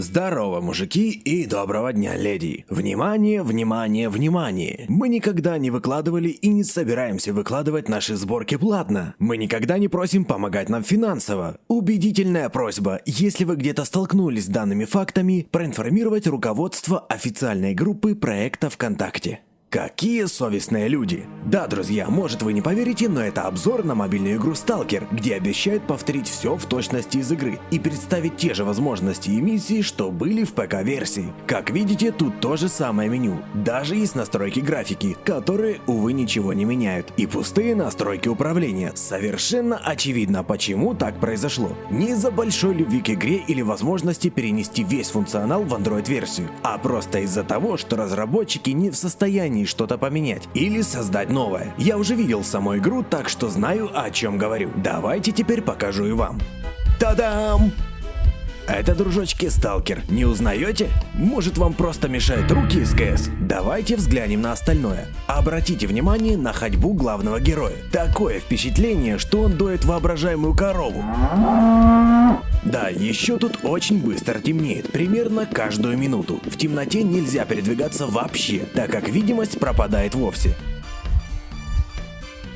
Здорово, мужики, и доброго дня, леди. Внимание, внимание, внимание. Мы никогда не выкладывали и не собираемся выкладывать наши сборки платно. Мы никогда не просим помогать нам финансово. Убедительная просьба, если вы где-то столкнулись с данными фактами, проинформировать руководство официальной группы проекта ВКонтакте. Какие совестные люди! Да, друзья, может вы не поверите, но это обзор на мобильную игру Stalker, где обещают повторить все в точности из игры и представить те же возможности и миссии, что были в ПК-версии. Как видите, тут то же самое меню. Даже есть настройки графики, которые, увы, ничего не меняют. И пустые настройки управления. Совершенно очевидно, почему так произошло. Не из-за большой любви к игре или возможности перенести весь функционал в Android-версию, а просто из-за того, что разработчики не в состоянии что-то поменять или создать новое. Я уже видел саму игру, так что знаю, о чем говорю. Давайте теперь покажу и вам. Та-дам! Это, дружочки, сталкер. Не узнаете? Может вам просто мешают руки из КС? Давайте взглянем на остальное. Обратите внимание на ходьбу главного героя. Такое впечатление, что он доет воображаемую корову. Да, еще тут очень быстро темнеет, примерно каждую минуту. В темноте нельзя передвигаться вообще, так как видимость пропадает вовсе.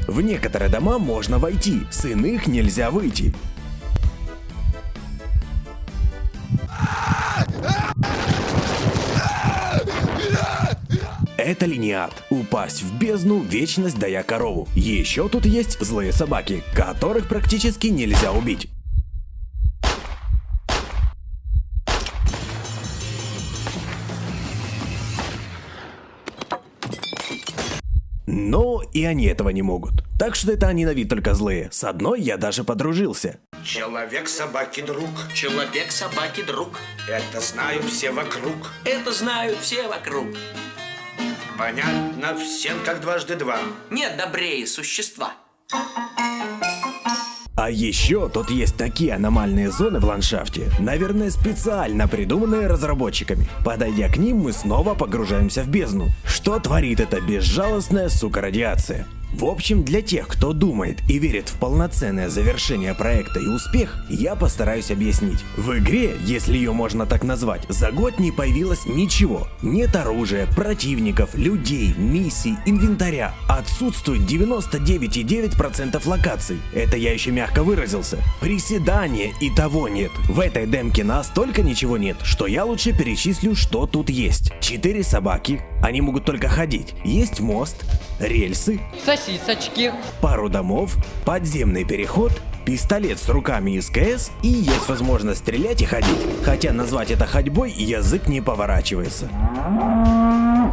В некоторые дома можно войти, с иных нельзя выйти. Это линиат. Упасть в бездну, вечность дая корову. Еще тут есть злые собаки, которых практически нельзя убить. Но и они этого не могут. Так что это они на вид только злые. С одной я даже подружился. Человек собаки друг. Человек собаки друг. Это знают все вокруг. Это знают все вокруг. Понятно всем, как дважды два. Нет добрее существа. А еще тут есть такие аномальные зоны в ландшафте, наверное специально придуманные разработчиками. Подойдя к ним, мы снова погружаемся в бездну. Что творит эта безжалостная сука радиация? В общем, для тех, кто думает и верит в полноценное завершение проекта и успех, я постараюсь объяснить. В игре, если ее можно так назвать, за год не появилось ничего. Нет оружия, противников, людей, миссий, инвентаря. Отсутствует 99,9% локаций. Это я еще мягко выразился. Приседания и того нет. В этой демке настолько ничего нет, что я лучше перечислю, что тут есть. Четыре собаки, они могут только ходить. Есть мост, рельсы, сосисочки, пару домов, подземный переход, пистолет с руками из КС и есть возможность стрелять и ходить. Хотя назвать это ходьбой язык не поворачивается.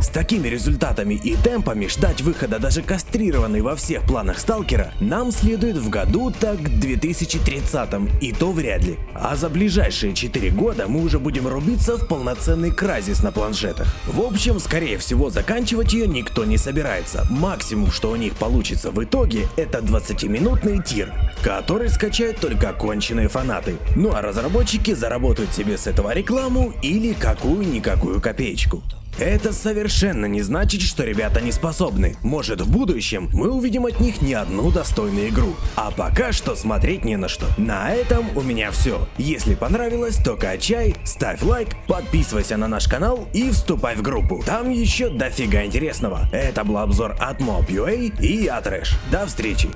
С такими результатами и темпами ждать выхода даже кастрированной во всех планах сталкера нам следует в году так 2030 и то вряд ли. А за ближайшие 4 года мы уже будем рубиться в полноценный кразис на планшетах. В общем, скорее всего заканчивать ее никто не собирается. Максимум, что у них получится в итоге, это 20-минутный тир, который скачают только оконченные фанаты. Ну а разработчики заработают себе с этого рекламу или какую-никакую копеечку. Это совершенно не значит, что ребята не способны. Может в будущем мы увидим от них не одну достойную игру. А пока что смотреть не на что. На этом у меня все. Если понравилось, то качай, ставь лайк, подписывайся на наш канал и вступай в группу. Там еще дофига интересного. Это был обзор от Mob.ua и я Трэш. До встречи.